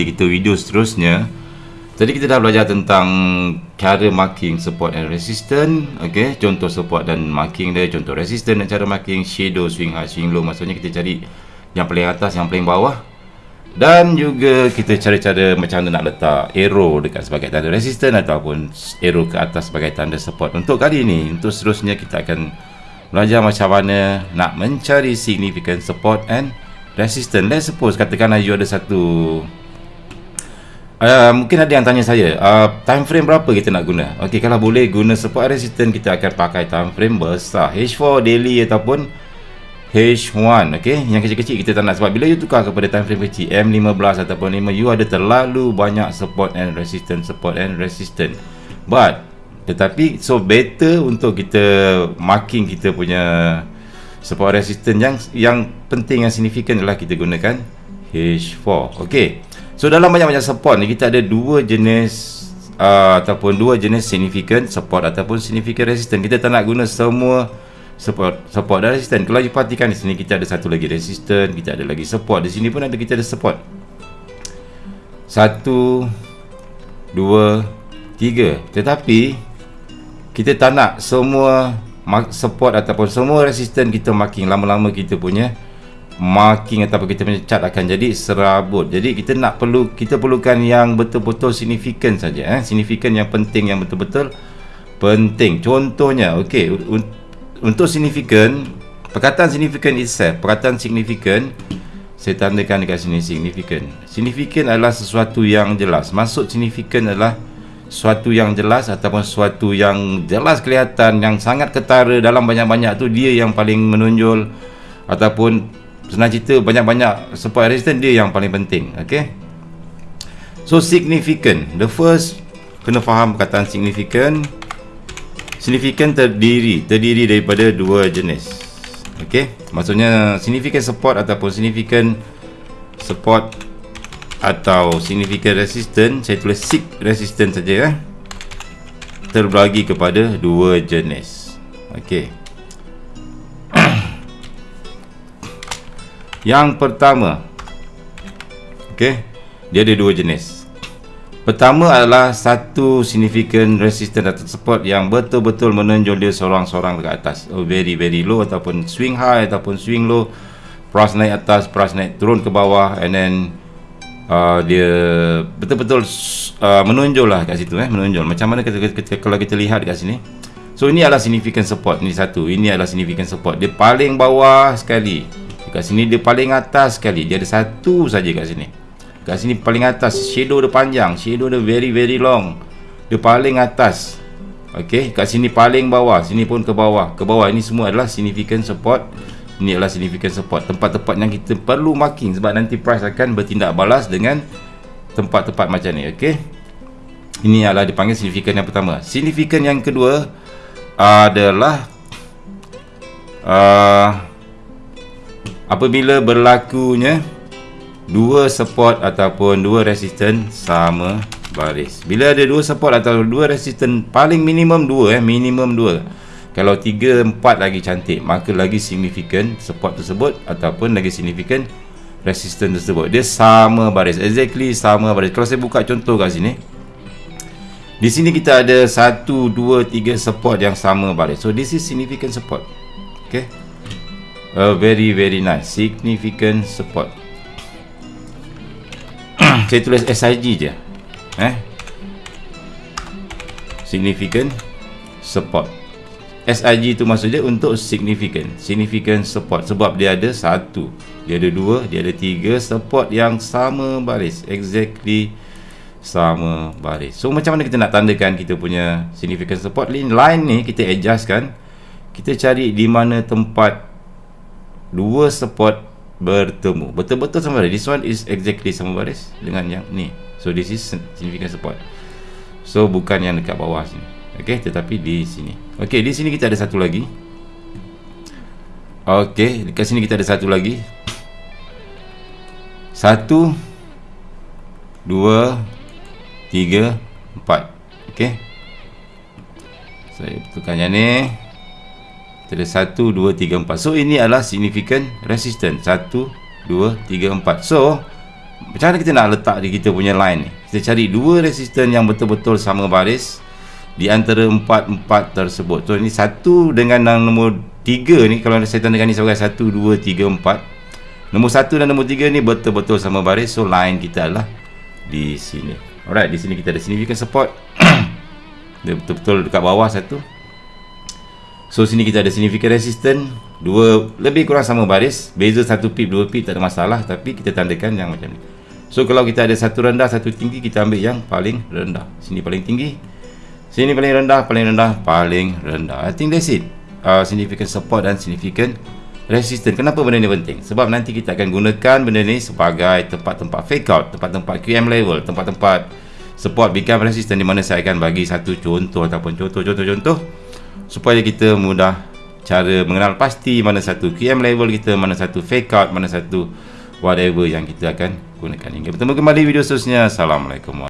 di kita video seterusnya Tadi kita dah belajar tentang cara marking support and resistance okay? Contoh support dan marking dia Contoh resistance dan cara marking shadow, swing high, swing low Maksudnya kita cari yang paling atas, yang paling bawah. Dan juga kita cari cara macam mana nak letak arrow dekat sebagai tanda resistance Ataupun arrow ke atas sebagai tanda support. Untuk kali ini, untuk seterusnya kita akan belajar macam mana nak mencari significant support and resistance. Let's suppose katakanlah you ada satu Uh, mungkin ada yang tanya saya uh, time frame berapa kita nak guna? Okey, kalau boleh guna support resistance kita akan pakai time frame besar. H4 daily ataupun H1 okay? yang kecil-kecil kita tak nak sebab bila you tukar kepada time frame kecil M15 ataupun 5 you ada terlalu banyak support and resistance support and resistance but tetapi so better untuk kita marking kita punya support resistance yang yang penting yang signifikan adalah kita gunakan H4 okay So dalam banyak-banyak support ni kita ada dua jenis uh, ataupun dua jenis significant support ataupun significant resistance. Kita tak nak guna semua support support dan resistance. Kalau you perhatikan di sini kita ada satu lagi resistance, kita ada lagi support. Di sini pun ada kita ada support. Satu, dua, tiga. Tetapi kita tak nak semua support ataupun semua resistance kita marking lama-lama kita punya marking ataupun kita punya chart akan jadi serabut. Jadi kita nak perlu kita perlukan yang betul-betul signifikan saja eh. Signifikan yang penting yang betul-betul penting. Contohnya, okey, untuk signifikan perkataan signifikan itself, perkataan signifikan saya tandakan dekat sini signifikan. Signifikan adalah sesuatu yang jelas. Maksud signifikan adalah sesuatu yang jelas ataupun sesuatu yang jelas kelihatan yang sangat ketara dalam banyak-banyak tu dia yang paling menonjol ataupun senang cerita banyak-banyak support resistance dia yang paling penting okay? so significant the first kena faham perkataan significant significant terdiri terdiri daripada dua jenis okay? maksudnya significant support ataupun significant support atau significant resistance saya tulis sig resistance saja eh? terbagi kepada dua jenis okey Yang pertama okay, Dia ada dua jenis. Pertama adalah Satu significant resistance atau support Yang betul-betul menonjol dia Seorang-seorang dekat atas. Oh, Very very low Ataupun swing high Ataupun swing low. Price naik atas Price naik turun ke bawah And then uh, Dia Betul-betul uh, Menonjol lah kat situ eh, Menonjol. Macam mana kita, kita, kita, kalau kita lihat kat sini. So ini adalah significant support Ini satu. Ini adalah significant support. Dia paling bawah sekali Kat sini dia paling atas sekali. Dia ada satu saja kat sini. Kat sini paling atas. Shadow dia panjang. Shadow dia very very long. Dia paling atas. Okay Kat sini paling bawah. Sini pun ke bawah. Ke bawah ini semua adalah significant support. Ini adalah significant support. Tempat-tempat yang kita perlu marking Sebab nanti price akan bertindak balas dengan Tempat-tempat macam ni. Okay Ini adalah dipanggil significant yang pertama. Significant yang kedua Adalah uh, apabila berlakunya dua support ataupun dua resistance sama baris. Bila ada dua support atau dua resistance paling minimum dua eh minimum dua. Kalau tiga empat lagi cantik maka lagi signifikan support tersebut ataupun lagi signifikan resistance tersebut. Dia sama baris exactly sama baris. Kalau saya buka contoh kat sini di sini kita ada satu dua tiga support yang sama baris. So this is significant support. Okay a very very nice significant support. Saya tulis SIG je. Eh? Significant support. SIG tu maksud dia untuk significant significant support. Sebab dia ada satu dia ada dua dia ada tiga support yang sama baris. Exactly sama baris. So macam mana kita nak tandakan kita punya significant support? Line, line ni kita adjustkan. Kita cari di mana tempat dua support bertemu. Betul-betul sama baris this one is exactly sama baris dengan yang ni. So this is significant support. So bukan yang dekat bawah sini. Ok tetapi di sini. Ok di sini kita ada satu lagi. Ok dekat sini kita ada satu lagi. Satu dua tiga empat. Ok saya betulkan yang ni ada 1, 2, 3, 4 So ini adalah significant resistance. 1, 2, 3, 4 So macam mana kita nak letak di kita punya line ni? Kita cari dua resisten yang betul-betul sama baris di antara empat-empat tersebut. So ini satu dengan yang nombor tiga ni kalau saya tandakan ni sebagai satu, dua, tiga, empat. Nombor satu dan nombor tiga ni betul-betul sama baris. So line kita adalah di sini. Alright di sini kita ada significant support. Dia betul-betul dekat bawah satu so sini kita ada significant resistance dua lebih kurang sama baris beza satu pip dua pip tak ada masalah tapi kita tandakan yang macam ni So kalau kita ada satu rendah, satu tinggi, kita ambil yang paling rendah. Sini paling tinggi. Sini paling rendah, paling rendah, paling rendah. I think that's it. Uh, significant support dan significant resistance. Kenapa benda ni penting? Sebab nanti kita akan gunakan benda ni sebagai tempat-tempat fake out, tempat-tempat QM level, tempat-tempat support become resistant di mana saya akan bagi satu contoh ataupun contoh-contoh-contoh supaya kita mudah cara mengenal pasti mana satu QM level kita, mana satu fake out, mana satu whatever yang kita akan gunakan. Hingga bertemu kembali video seterusnya. Assalamualaikum